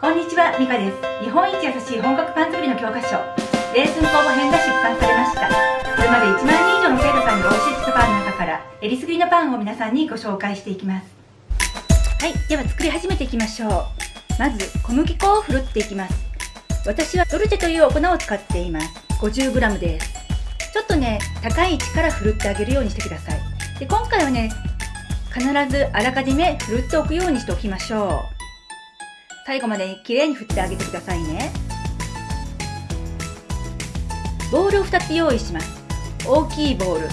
こんにちは、ミカです。日本一優しい本格パン作りの教科書、レーズン工房編が出版されました。これまで1万人以上の生徒さんにお教えしたパンの中から、えりすぐりのパンを皆さんにご紹介していきます。はい、では作り始めていきましょう。まず、小麦粉をふるっていきます。私はドルチェというお粉を使っています。50g です。ちょっとね、高い位置からふるってあげるようにしてください。で今回はね、必ずあらかじめふるっておくようにしておきましょう。最後まできれいに振ってあげてくださいね。ボールを2つ用意します。大きいボール。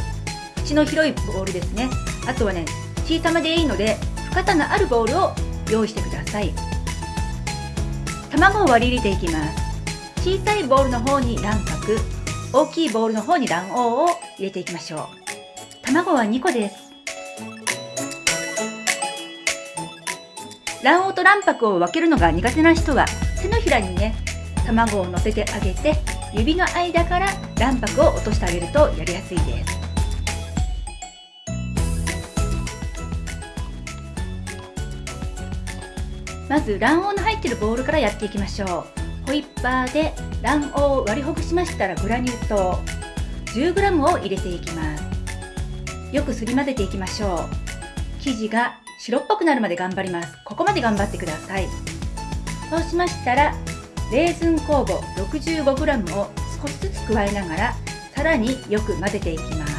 口の広いボールですね。あとはね小さめでいいので深さのあるボールを用意してください。卵を割り入れていきます。小さいボールの方に卵白。大きいボールの方に卵黄を入れていきましょう。卵は2個です。卵黄と卵白を分けるのが苦手な人は手のひらにね卵を乗せてあげて指の間から卵白を落としてあげるとやりやすいです。まず卵黄の入っているボウルからやっていきましょう。ホイッパーで卵黄を割りほぐしましたらグラニュー糖。10g を入れていきます。よくすり混ぜていきましょう。生地が白っぽくなるまで頑張ります。ここまで頑張ってください。そうしましたらレーズン酵母 65g を少しずつ加えながらさらによく混ぜていきます。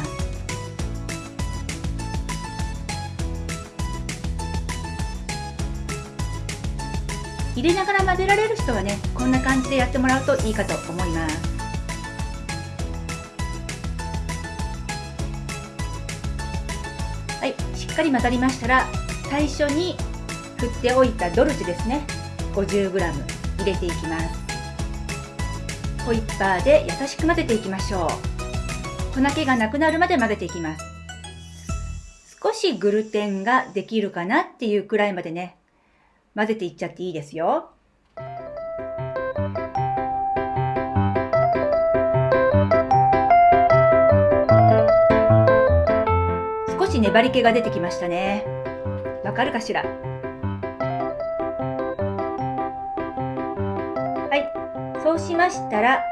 入れながら混ぜられる人はねこんな感じでやってもらうといいかと思います。はいしっかり混ざりましたら最初に振っておいたドルチェですね。50g 入れていきます。ホイッパーで優しく混ぜていきましょう。粉気がなくなるまで混ぜていきます。少しグルテンができるかなっていうくらいまでね。混ぜていっちゃっていいですよ。少し粘り気が出てきましたね。わかるかしら？はい。そうしましたら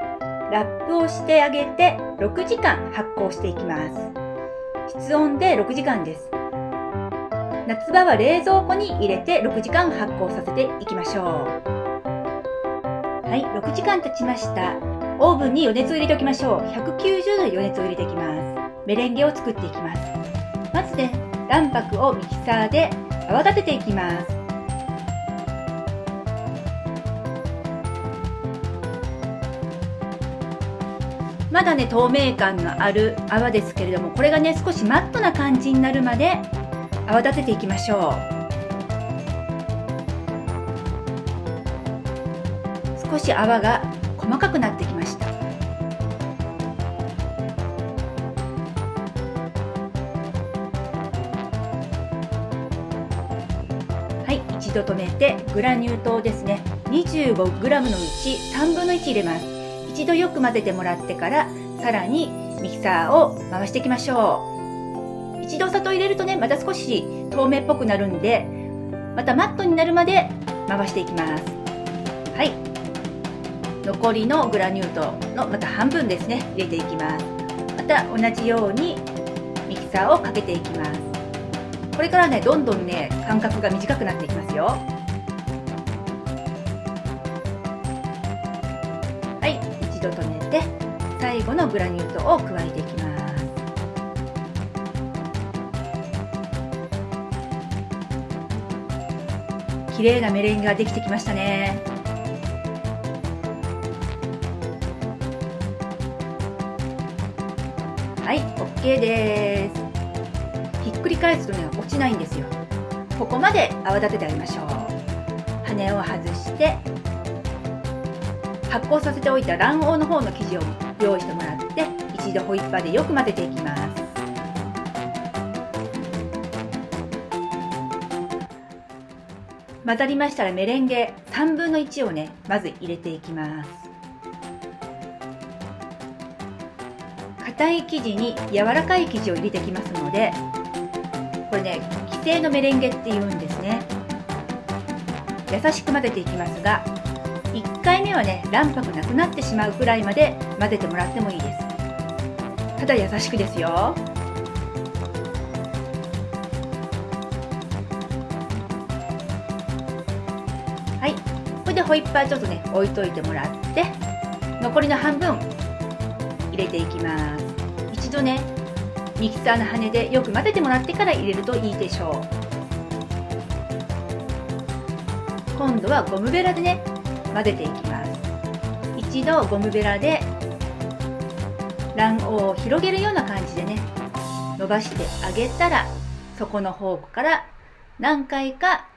ラップをしてあげて6時間発酵していきます。室温で6時間です。夏場は冷蔵庫に入れて6時間発酵させていきましょう。はい。6時間経ちました。オーブンに余熱を入れておきましょう。190度余熱を入れていきます。メレンゲを作っていきます。まずね卵白をミキサーで泡立てていきます。まだね透明感のある泡ですけれどもこれがね少しマットな感じになるまで泡立てていきましょう。少し泡が細かくなってき一度止めてグラニュー糖ですね。25g のうち3分の1入れます。一度よく混ぜてもらってからさらにミキサーを回していきましょう。一度砂糖入れるとねまた少し透明っぽくなるんでまたマットになるまで回していきます。はい。残りのグラニュー糖のまた半分ですね入れていきます。また同じようにミキサーをかけていきます。これからねどんどんね間隔が短くなっていきますよ。はい一度止めて最後のグラニュー糖を加えていきます。綺麗なメレンゲができてきましたね。はい OK です。っくり返すとね落ちないんですよ。ここまで泡立ててあげましょう。羽を外して発酵させておいた卵黄の方の生地を用意してもらって一度ホイッパーでよく混ぜていきます。混ざりましたらメレンゲ3分の1をねまず入れていきます。硬い生地に柔らかい生地を入れていきますのでこれね規定のメレンゲって言うんですね。優しく混ぜていきますが1回目はね卵白なくなってしまうくらいまで混ぜてもらってもいいです。ただ優しくですよ。はい。これでホイッパーちょっとね置いといてもらって残りの半分入れていきます。一度ねミキサーの羽でよく混ぜてもらってから入れるといいでしょう。今度はゴムベラでね混ぜていきます。一度ゴムベラで卵黄を広げるような感じでね伸ばしてあげたら底の方向から何回か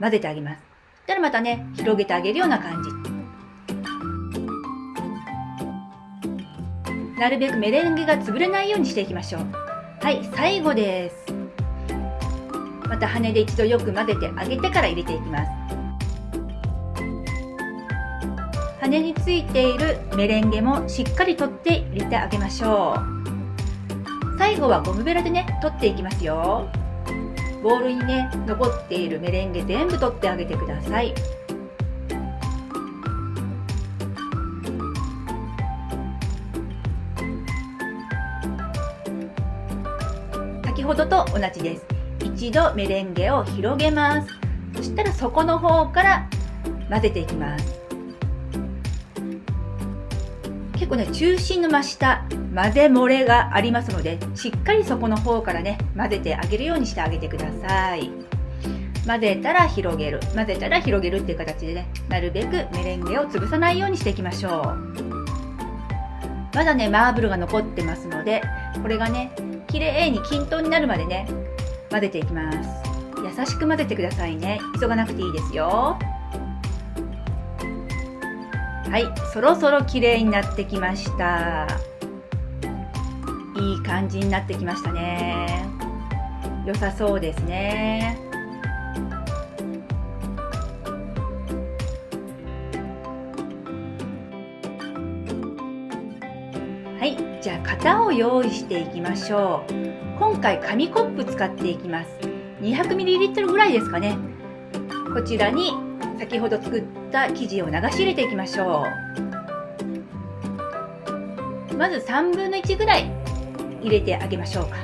混ぜてあげます。そしたらまたね広げてあげるような感じ。なるべくメレンゲが潰れないようにしていきましょう。はい最後です。また羽で一度よく混ぜてあげてから入れていきます。羽についているメレンゲもしっかり取って入れてあげましょう。最後はゴムベラでね取っていきますよ。ボウルにね残っているメレンゲ全部取ってあげてください。ほどと同じです。一度メレンゲを広げます。そしたら底の方から混ぜていきます。結構ね中心の真下混ぜ漏れがありますのでしっかり底の方からね混ぜてあげるようにしてあげてください。混ぜたら広げる。混ぜたら広げるっていう形でねなるべくメレンゲを潰さないようにしていきましょう。まだねマーブルが残ってますのでこれがね綺麗に均等になるまでね混ぜていきます。優しく混ぜてくださいね。急がなくていいですよ。はいそろそろ綺麗になってきました。いい感じになってきましたね。良さそうですね。じゃあ型を用意していきましょう。今回紙コップ使っていきます。200ml ぐらいですかね。こちらに先ほど作った生地を流し入れていきましょう。まず3分の1ぐらい入れてあげましょうか。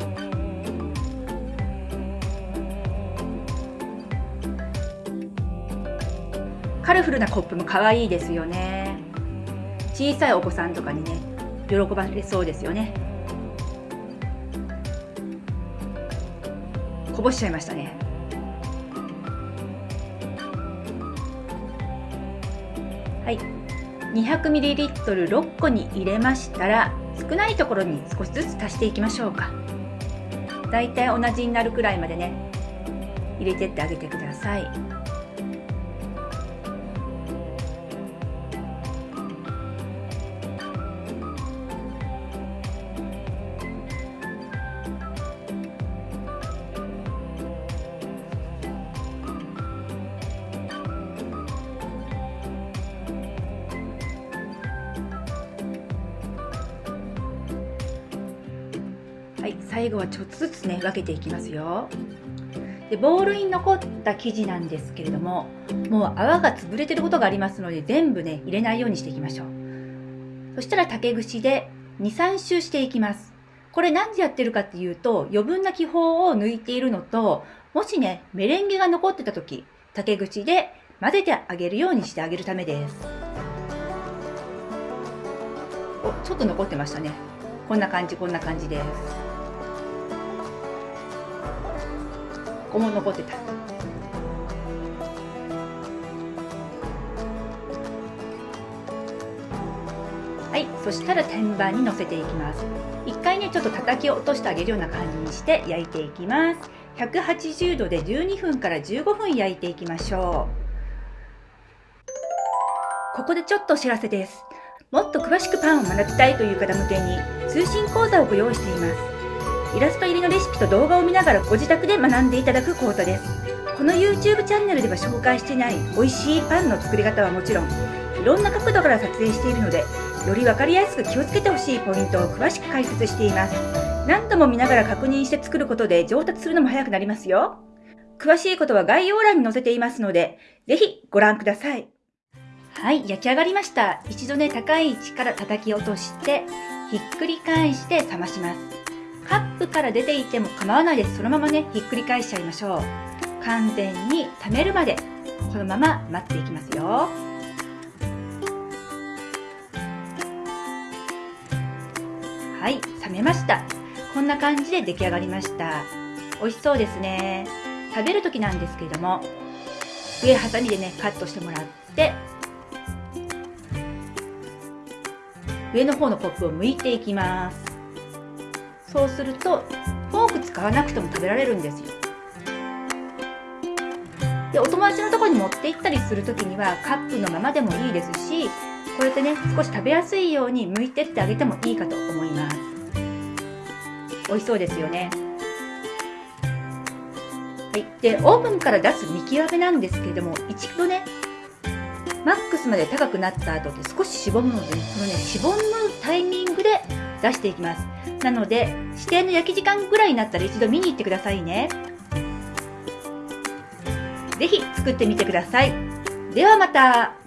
カラフルなコップも可愛いですよね。小さいお子さんとかにね。喜ばれそうですよね。こぼしちゃいましたね。はい。200ml6 個に入れましたら少ないところに少しずつ足していきましょうか。だいたい同じになるくらいまでね入れてってあげてください。最後はちょっとずつね分けていきますよ。でボウルに残った生地なんですけれどももう泡が潰れてることがありますので全部ね入れないようにしていきましょう。そしたら竹串で23周していきます。これ何でやってるかっていうと余分な気泡を抜いているのともしねメレンゲが残ってた時竹串で混ぜてあげるようにしてあげるためです。おちょっと残ってましたね。こんな感じこんな感じです。こも残ってた。はいそしたら天板にのせていきます。一回ねちょっと叩き落としてあげるような感じにして焼いていきます。180度で12分から15分焼いていきましょう。ここでちょっとお知らせです。もっと詳しくパンを学びたいという方向けに通信講座をご用意しています。イラスト入りのレシピと動画を見ながらご自宅で学んでいただく講座ですこの YouTube チャンネルでは紹介していない美味しいパンの作り方はもちろんいろんな角度から撮影しているのでより分かりやすく気をつけてほしいポイントを詳しく解説しています何度も見ながら確認して作ることで上達するのも早くなりますよ詳しいことは概要欄に載せていますのでぜひご覧ください。はい、焼き上がりました。一度ね、高い位置から叩き落として、ひっくり返して冷まします。カップから出ていても構わないです。そのままね、ひっくり返しちゃいましょう。完全に溜めるまで、このまま待っていきますよ。はい、冷めました。こんな感じで出来上がりました。美味しそうですね。食べる時なんですけれども、上ハサミでね、カットしてもらって、上の方のコップを剥いていきますそうするとフォーク使わなくても食べられるんですよ。でお友達のところに持って行ったりする時にはカップのままでもいいですしこうやってね少し食べやすいように剥いてってあげてもいいかと思います。美味しそうですよね。はい、でオーブンから出す見極めなんですけれども一度ねマックスまで高くなった後って少ししぼむので、このね、しぼむタイミングで出していきます。なので、指定の焼き時間ぐらいになったら一度見に行ってくださいね。ぜひ作ってみてください。ではまた。